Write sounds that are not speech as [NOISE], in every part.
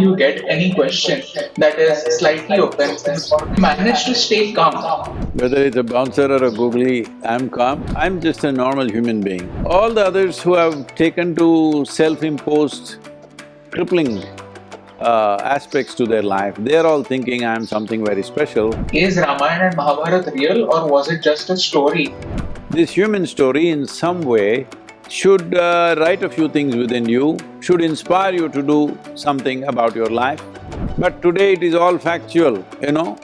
you get any question that is slightly offensive or manage to stay calm. Whether it's a bouncer or a googly, I'm calm. I'm just a normal human being. All the others who have taken to self-imposed crippling uh, aspects to their life, they're all thinking I'm something very special. Is Ramayana and Mahabharata real or was it just a story? This human story in some way should uh, write a few things within you, should inspire you to do something about your life. But today it is all factual, you know.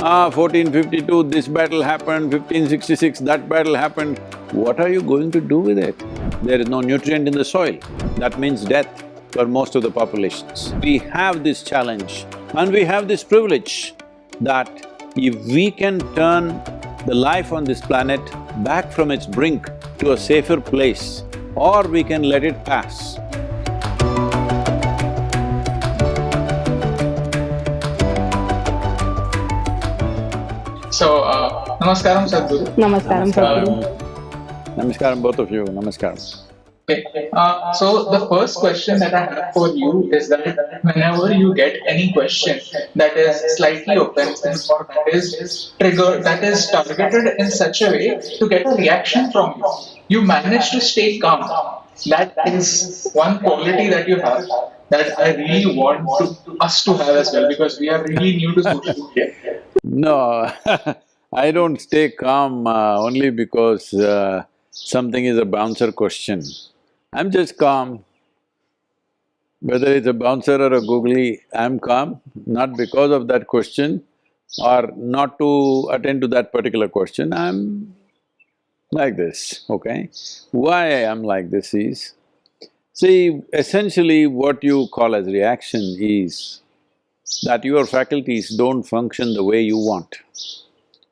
Ah, 1452, this battle happened, 1566, that battle happened. What are you going to do with it? There is no nutrient in the soil. That means death for most of the populations. We have this challenge and we have this privilege that if we can turn the life on this planet back from its brink to a safer place, or we can let it pass. So, uh, Namaskaram Sadhguru. Namaskaram, Sadhguru. Namaskaram, both of you, namaskaram. Okay. Uh, so the first question that I have for you is that whenever you get any question that is slightly offensive or that is triggered, that is targeted in such a way to get a reaction from you, you manage to stay calm. That is one quality that you have that I really want to, us to have as well because we are really new to social media. No, [LAUGHS] I don't stay calm uh, only because uh, something is a bouncer question. I'm just calm. Whether it's a bouncer or a googly, I'm calm, not because of that question or not to attend to that particular question, I'm like this, okay? Why I am like this is, see, essentially what you call as reaction is that your faculties don't function the way you want.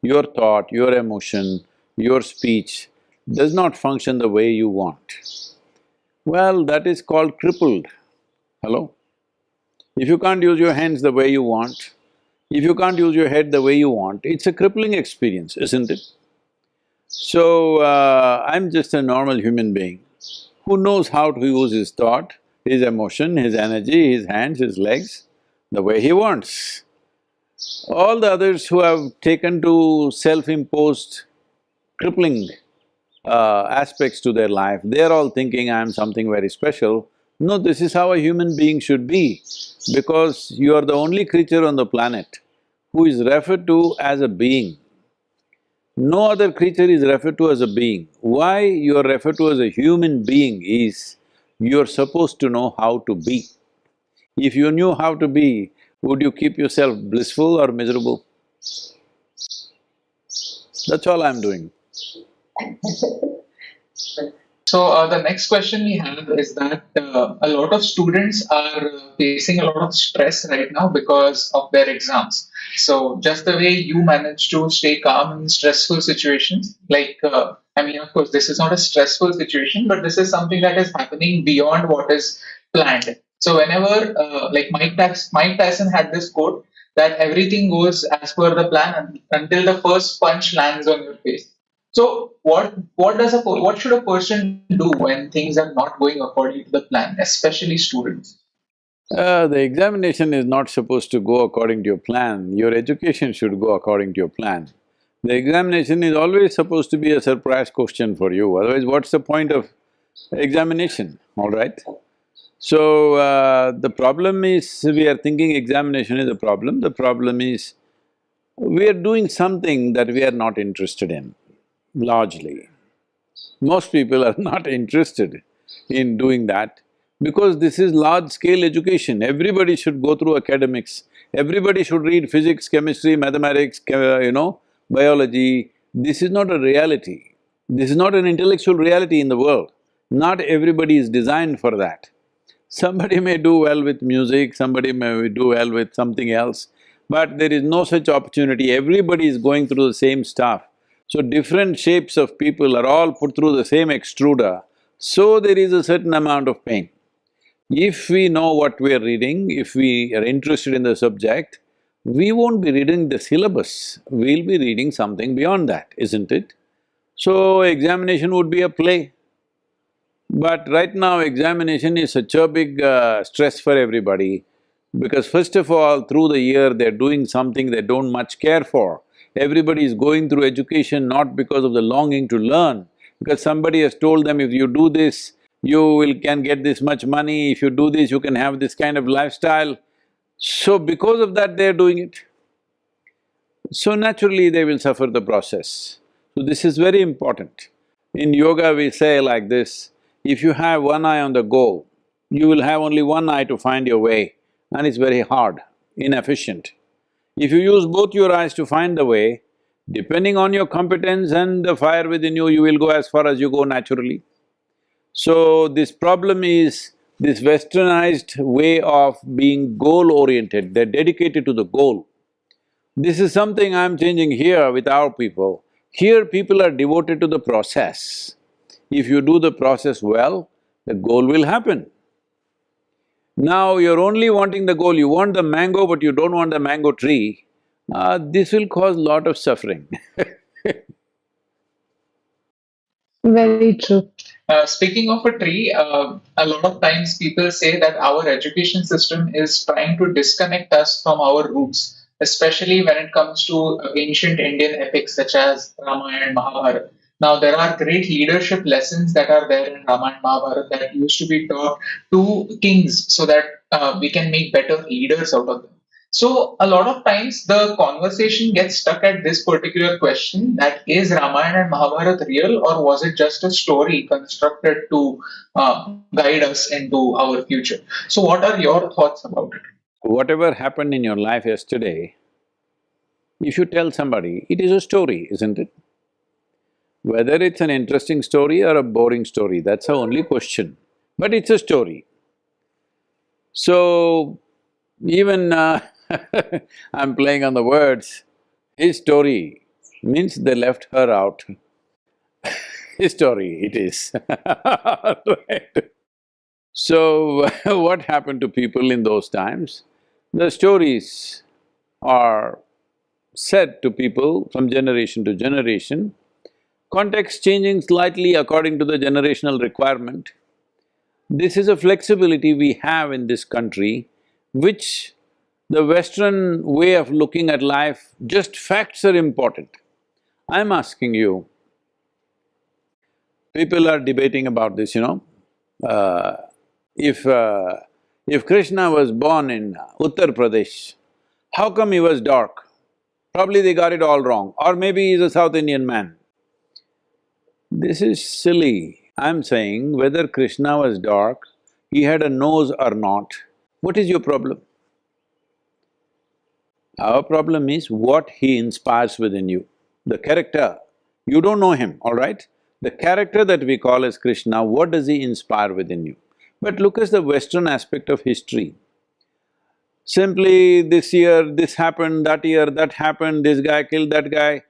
Your thought, your emotion, your speech does not function the way you want. Well, that is called crippled. Hello? If you can't use your hands the way you want, if you can't use your head the way you want, it's a crippling experience, isn't it? So, uh, I'm just a normal human being who knows how to use his thought, his emotion, his energy, his hands, his legs, the way he wants. All the others who have taken to self-imposed crippling uh, aspects to their life, they're all thinking I'm something very special. No, this is how a human being should be, because you are the only creature on the planet who is referred to as a being. No other creature is referred to as a being. Why you are referred to as a human being is, you're supposed to know how to be. If you knew how to be, would you keep yourself blissful or miserable? That's all I'm doing. So uh, the next question we have is that uh, a lot of students are facing a lot of stress right now because of their exams. So just the way you manage to stay calm in stressful situations, like uh, I mean, of course, this is not a stressful situation, but this is something that is happening beyond what is planned. So whenever, uh, like Mike, Mike Tyson had this quote that everything goes as per the plan until the first punch lands on your face. So what what does a what should a person do when things are not going according to the plan, especially students? Uh, the examination is not supposed to go according to your plan, your education should go according to your plan. The examination is always supposed to be a surprise question for you, otherwise what's the point of examination, all right? So, uh, the problem is we are thinking examination is a problem, the problem is we are doing something that we are not interested in largely. Most people are [LAUGHS] not interested in doing that because this is large-scale education. Everybody should go through academics, everybody should read physics, chemistry, mathematics, you know, biology. This is not a reality. This is not an intellectual reality in the world. Not everybody is designed for that. Somebody may do well with music, somebody may do well with something else, but there is no such opportunity. Everybody is going through the same stuff. So different shapes of people are all put through the same extruder, so there is a certain amount of pain. If we know what we are reading, if we are interested in the subject, we won't be reading the syllabus, we'll be reading something beyond that, isn't it? So examination would be a play. But right now examination is such a big uh, stress for everybody. Because first of all, through the year they're doing something they don't much care for. Everybody is going through education not because of the longing to learn, because somebody has told them if you do this, you will… can get this much money, if you do this, you can have this kind of lifestyle. So because of that, they're doing it. So naturally, they will suffer the process. So this is very important. In yoga, we say like this, if you have one eye on the goal, you will have only one eye to find your way and it's very hard, inefficient. If you use both your eyes to find the way, depending on your competence and the fire within you, you will go as far as you go naturally. So this problem is this westernized way of being goal-oriented, they're dedicated to the goal. This is something I'm changing here with our people. Here people are devoted to the process. If you do the process well, the goal will happen. Now you're only wanting the goal, you want the mango but you don't want the mango tree, uh, this will cause lot of suffering [LAUGHS] Very true. Uh, speaking of a tree, uh, a lot of times people say that our education system is trying to disconnect us from our roots, especially when it comes to ancient Indian epics such as Ramayana and Mahabharata. Now, there are great leadership lessons that are there in Ramayana Mahabharata that used to be taught to kings so that uh, we can make better leaders out of them. So a lot of times the conversation gets stuck at this particular question that is Ramayana and Mahabharata real or was it just a story constructed to uh, guide us into our future? So what are your thoughts about it? Whatever happened in your life yesterday, if you tell somebody, it is a story, isn't it? Whether it's an interesting story or a boring story, that's the only question, but it's a story. So, even uh, [LAUGHS] I'm playing on the words. His story means they left her out. [LAUGHS] His story it is right. [LAUGHS] So, what happened to people in those times? The stories are said to people from generation to generation, context changing slightly according to the generational requirement. This is a flexibility we have in this country, which the western way of looking at life, just facts are important. I'm asking you, people are debating about this, you know. Uh, if… Uh, if Krishna was born in Uttar Pradesh, how come he was dark? Probably they got it all wrong, or maybe he's a South Indian man. This is silly. I'm saying whether Krishna was dark, he had a nose or not, what is your problem? Our problem is what he inspires within you. The character, you don't know him, all right? The character that we call as Krishna, what does he inspire within you? But look at the western aspect of history. Simply this year, this happened, that year, that happened, this guy killed that guy,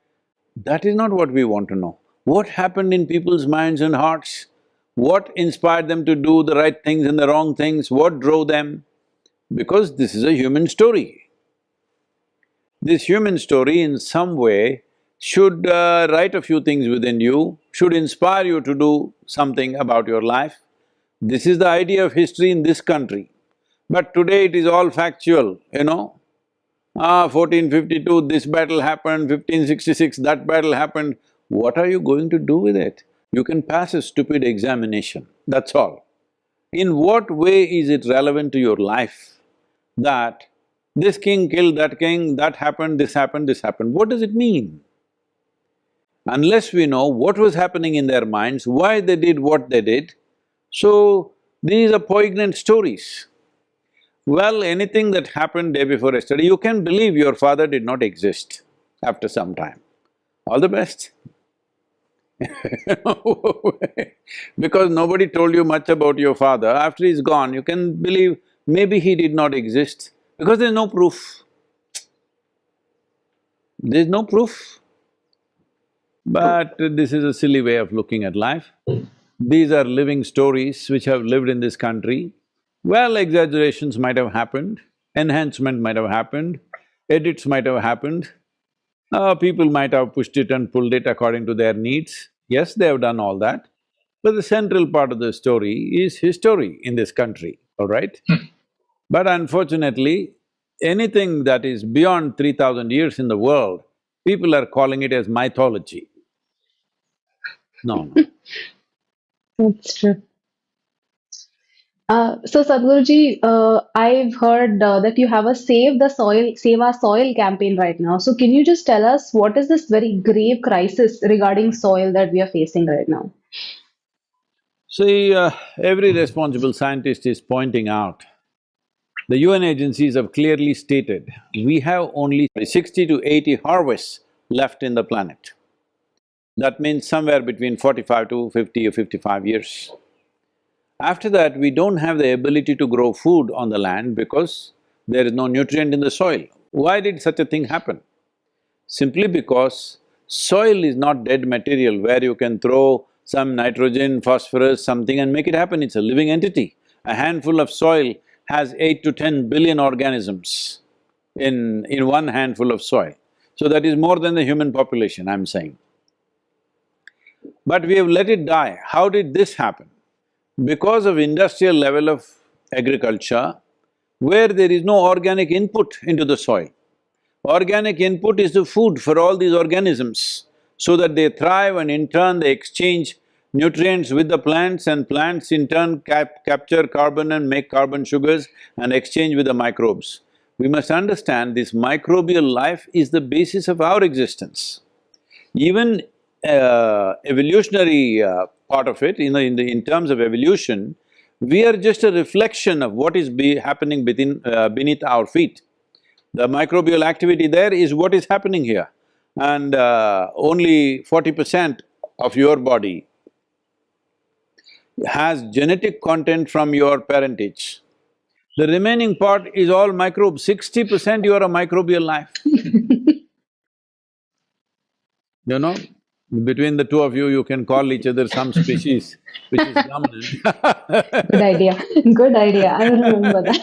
that is not what we want to know. What happened in people's minds and hearts? What inspired them to do the right things and the wrong things? What drove them? Because this is a human story. This human story in some way should uh, write a few things within you, should inspire you to do something about your life. This is the idea of history in this country. But today it is all factual, you know. Ah, 1452, this battle happened, 1566, that battle happened. What are you going to do with it? You can pass a stupid examination, that's all. In what way is it relevant to your life that this king killed that king, that happened, this happened, this happened. What does it mean? Unless we know what was happening in their minds, why they did what they did, so these are poignant stories. Well, anything that happened day before yesterday, you can believe your father did not exist after some time. All the best [LAUGHS] because nobody told you much about your father, after he's gone, you can believe maybe he did not exist. Because there's no proof. There's no proof. But this is a silly way of looking at life. These are living stories which have lived in this country. Well, exaggerations might have happened, enhancement might have happened, edits might have happened, uh, people might have pushed it and pulled it according to their needs. Yes, they have done all that. But the central part of the story is history in this country, all right? Hmm. But unfortunately, anything that is beyond three thousand years in the world, people are calling it as mythology. No, no. [LAUGHS] That's true. Uh, so Sadhguruji, uh, I've heard uh, that you have a Save the Soil, Save Our Soil campaign right now. So can you just tell us what is this very grave crisis regarding soil that we are facing right now? See, uh, every responsible scientist is pointing out, the UN agencies have clearly stated, we have only sixty to eighty harvests left in the planet. That means somewhere between forty-five to fifty or fifty-five years. After that, we don't have the ability to grow food on the land because there is no nutrient in the soil. Why did such a thing happen? Simply because soil is not dead material where you can throw some nitrogen, phosphorus, something and make it happen, it's a living entity. A handful of soil has eight to ten billion organisms in… in one handful of soil. So that is more than the human population, I'm saying. But we have let it die. How did this happen? Because of industrial level of agriculture, where there is no organic input into the soil. Organic input is the food for all these organisms, so that they thrive and in turn they exchange nutrients with the plants and plants in turn cap capture carbon and make carbon sugars and exchange with the microbes. We must understand this microbial life is the basis of our existence. Even uh, evolutionary uh, part of it, in the, in the… in terms of evolution, we are just a reflection of what is be happening within… uh, beneath our feet. The microbial activity there is what is happening here. And uh, only forty percent of your body has genetic content from your parentage. The remaining part is all microbes, sixty percent you are a microbial life. [LAUGHS] you know, between the two of you, you can call each other some species which is [LAUGHS] dominant Good idea, good idea, I will remember that.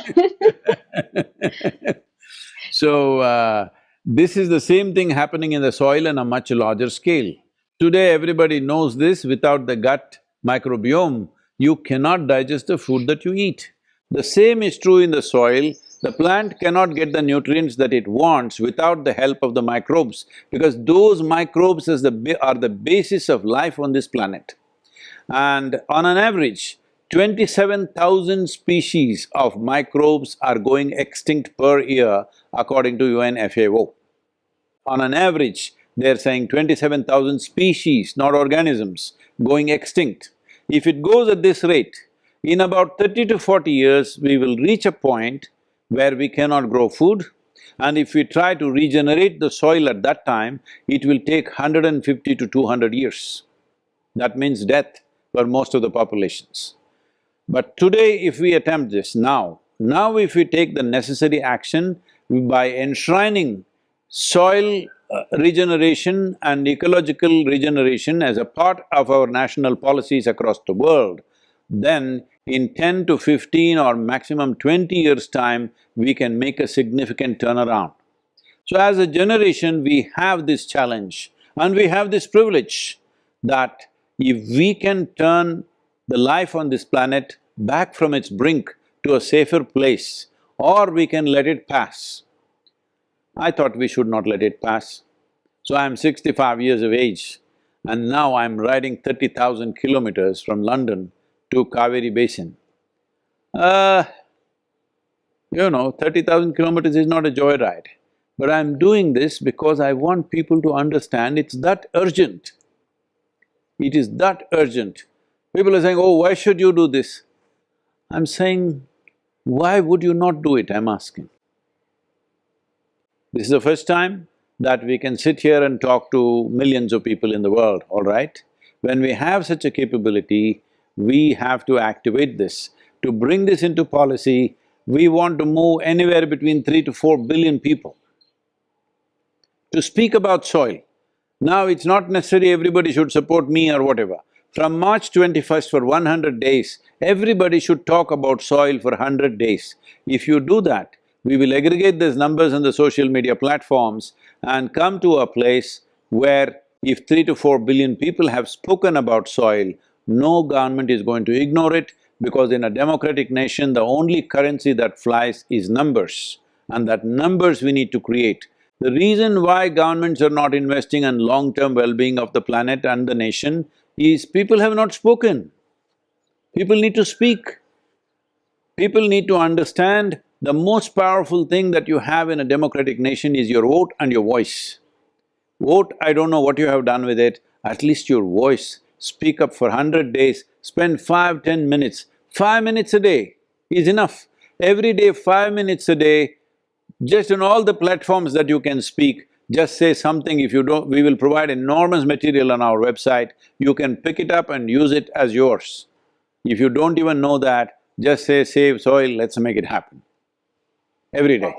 [LAUGHS] So, uh, this is the same thing happening in the soil on a much larger scale. Today, everybody knows this, without the gut microbiome, you cannot digest the food that you eat. The same is true in the soil, the plant cannot get the nutrients that it wants without the help of the microbes, because those microbes the are the basis of life on this planet. And on an average, twenty-seven thousand species of microbes are going extinct per year according to UN FAO. On an average, they're saying twenty-seven thousand species, not organisms, going extinct. If it goes at this rate, in about thirty to forty years, we will reach a point where we cannot grow food and if we try to regenerate the soil at that time, it will take 150 to 200 years. That means death for most of the populations. But today if we attempt this now, now if we take the necessary action by enshrining soil uh, regeneration and ecological regeneration as a part of our national policies across the world, then in ten to fifteen or maximum twenty years' time, we can make a significant turnaround. So as a generation, we have this challenge and we have this privilege that if we can turn the life on this planet back from its brink to a safer place, or we can let it pass. I thought we should not let it pass. So I'm sixty-five years of age and now I'm riding thirty thousand kilometers from London to Kaveri Basin. Uh, you know, thirty thousand kilometers is not a joyride. But I'm doing this because I want people to understand it's that urgent. It is that urgent. People are saying, oh, why should you do this? I'm saying, why would you not do it, I'm asking. This is the first time that we can sit here and talk to millions of people in the world, all right? When we have such a capability, we have to activate this. To bring this into policy, we want to move anywhere between three to four billion people. To speak about soil, now it's not necessary everybody should support me or whatever. From March twenty-first for one hundred days, everybody should talk about soil for hundred days. If you do that, we will aggregate these numbers on the social media platforms and come to a place where if three to four billion people have spoken about soil, no government is going to ignore it, Because in a democratic nation, the only currency that flies is numbers, and that numbers we need to create. The reason why governments are not investing in long-term well-being of the planet and the nation is people have not spoken. People need to speak. People need to understand the most powerful thing that you have in a democratic nation is your vote and your voice. Vote, I don't know what you have done with it, at least your voice. Speak up for hundred days, spend five, ten minutes. Five minutes a day is enough. Every day, five minutes a day, just on all the platforms that you can speak, just say something, if you don't… we will provide enormous material on our website, you can pick it up and use it as yours. If you don't even know that, just say, save soil, let's make it happen. Every day.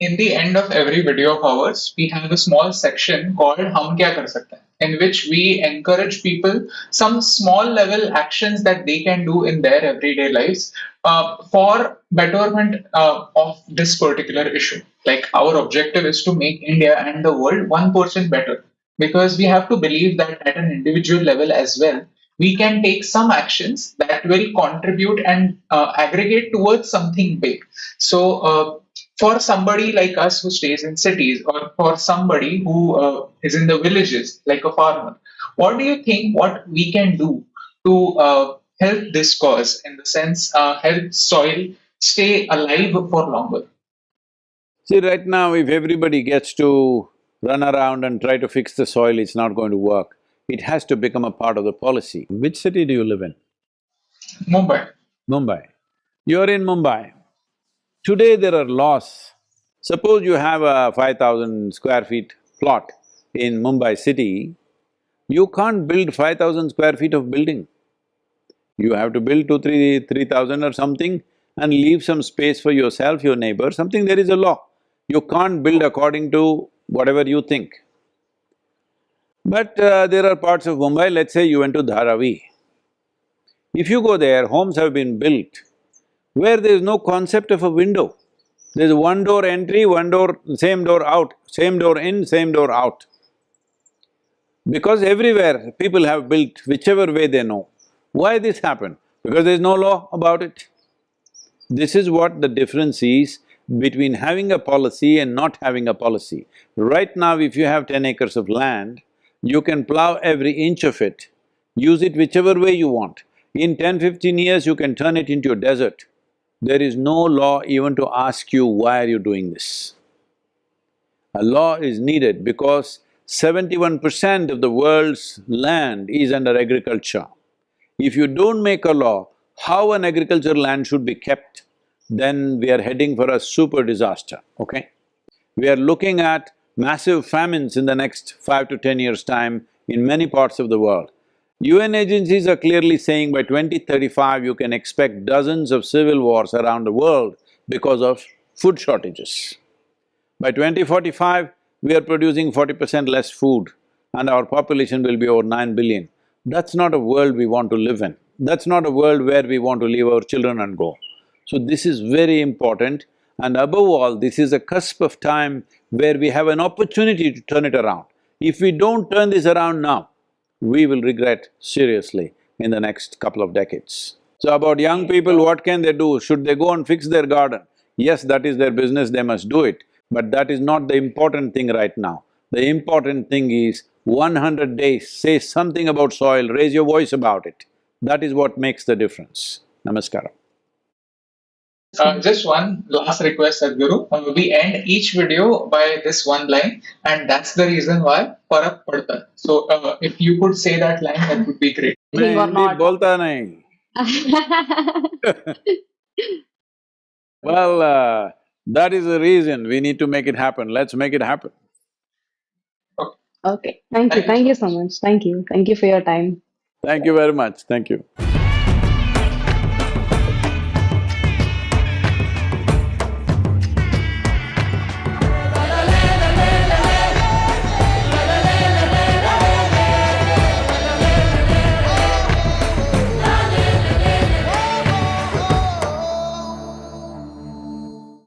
In the end of every video of ours, we have a small section called Hum Kya Kar Sakte in which we encourage people some small level actions that they can do in their everyday lives uh, for betterment uh, of this particular issue. Like our objective is to make India and the world 1% better because we have to believe that at an individual level as well, we can take some actions that will contribute and uh, aggregate towards something big. So, uh, for somebody like us who stays in cities, or for somebody who uh, is in the villages, like a farmer, what do you think what we can do to uh, help this cause in the sense uh, help soil stay alive for longer? See, right now if everybody gets to run around and try to fix the soil, it's not going to work. It has to become a part of the policy. Which city do you live in? Mumbai. Mumbai. You're in Mumbai. Today there are laws. Suppose you have a five thousand square feet plot in Mumbai city, you can't build five thousand square feet of building. You have to build two, three, three thousand or something and leave some space for yourself, your neighbor, something there is a law. You can't build according to whatever you think. But uh, there are parts of Mumbai, let's say you went to Dharavi. If you go there, homes have been built where there is no concept of a window. There's one door entry, one door… same door out, same door in, same door out. Because everywhere people have built whichever way they know. Why this happened? Because there's no law about it. This is what the difference is between having a policy and not having a policy. Right now, if you have ten acres of land, you can plow every inch of it, use it whichever way you want. In 10, 15 years, you can turn it into a desert. There is no law even to ask you, why are you doing this? A law is needed because seventy-one percent of the world's land is under agriculture. If you don't make a law, how an agricultural land should be kept, then we are heading for a super disaster, okay? We are looking at massive famines in the next five to ten years' time in many parts of the world. UN agencies are clearly saying by 2035 you can expect dozens of civil wars around the world because of food shortages. By 2045, we are producing forty percent less food and our population will be over nine billion. That's not a world we want to live in. That's not a world where we want to leave our children and go. So this is very important and above all, this is a cusp of time where we have an opportunity to turn it around. If we don't turn this around now, we will regret seriously in the next couple of decades. So about young people, what can they do? Should they go and fix their garden? Yes, that is their business, they must do it, but that is not the important thing right now. The important thing is one hundred days, say something about soil, raise your voice about it. That is what makes the difference. Namaskaram. Uh, just one last request, Sadhguru. Uh, we end each video by this one line, and that's the reason why Parak Padta. So, uh, if you could say that line, that would be great. [LAUGHS] मैं You are Hindi not. बोलता नहीं [LAUGHS] Well, uh, that is the reason we need to make it happen, let's make it happen. Okay, thank you, Thank you thank you so so much, thank you, thank you for your time. Thank you very much, thank you.